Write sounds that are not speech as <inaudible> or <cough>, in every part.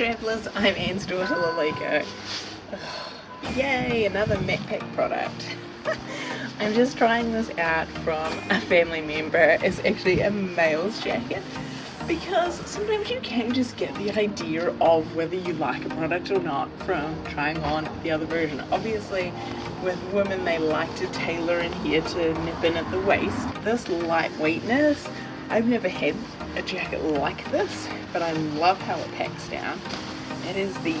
travellers, I'm Anne's daughter Lalika. Yay, another Macpac product. <laughs> I'm just trying this out from a family member. It's actually a male's jacket because sometimes you can just get the idea of whether you like a product or not from trying on the other version. Obviously with women they like to tailor in here to nip in at the waist. This lightweightness, I've never had a jacket like this but I love how it packs down. It is the,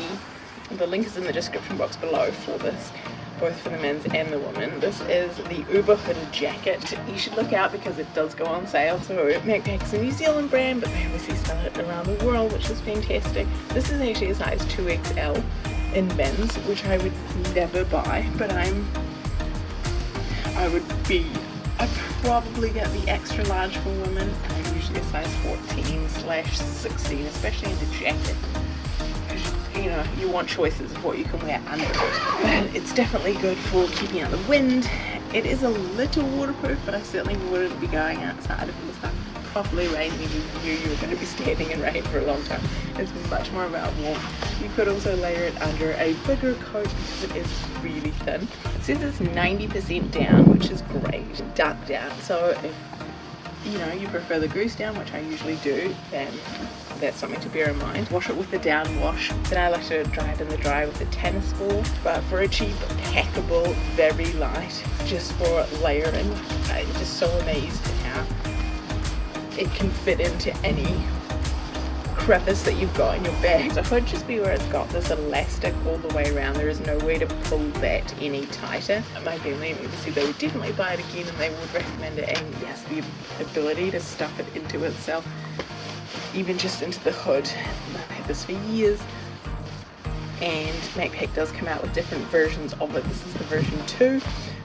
the link is in the description box below for this both for the men's and the women. This is the Uber hooded jacket. You should look out because it does go on sale. So Macpac's a New Zealand brand, but they obviously sell it around the world, which is fantastic. This is actually a size 2XL in men's, which I would never buy, but I'm, I would be, I'd probably get the extra large for women. I'm usually a size 14 slash 16, especially in the jacket. You know you want choices of what you can wear under. It but it's definitely good for keeping out the wind. It is a little waterproof but I certainly wouldn't be going outside if it was like properly rain and you knew you were going to be standing in rain for a long time. It's much more about warmth you could also layer it under a bigger coat because it is really thin. It says it's 90% down which is great duck down. So if you know you prefer the goose down which I usually do then that's something to bear in mind. Wash it with the down wash. Then I like to dry it in the dryer with a tennis ball. But for a cheap packable very light just for layering I'm just so amazed how it can fit into any crevice that you've got in your bag. So it just be where it's got this elastic all the way around. There is no way to pull that any tighter. My family and obviously they would definitely buy it again and they would recommend it and yes the ability to stuff it into itself even just into the hood. I've had this for years and Macpac does come out with different versions of it. This is the version 2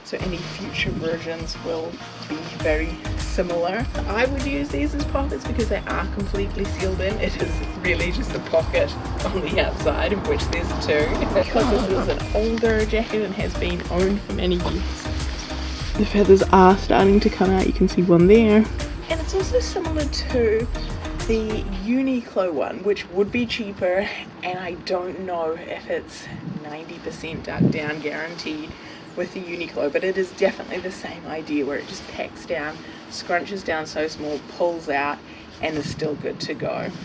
so any future versions will be very similar. I would use these as pockets because they are completely sealed in. It is really just a pocket on the outside of which there's two. Because this is an older jacket and has been owned for many years. The feathers are starting to come out, you can see one there. And it's also similar to the Uniqlo one, which would be cheaper, and I don't know if it's 90% duck down guaranteed with the Uniqlo, but it is definitely the same idea where it just packs down, scrunches down so small, pulls out, and is still good to go.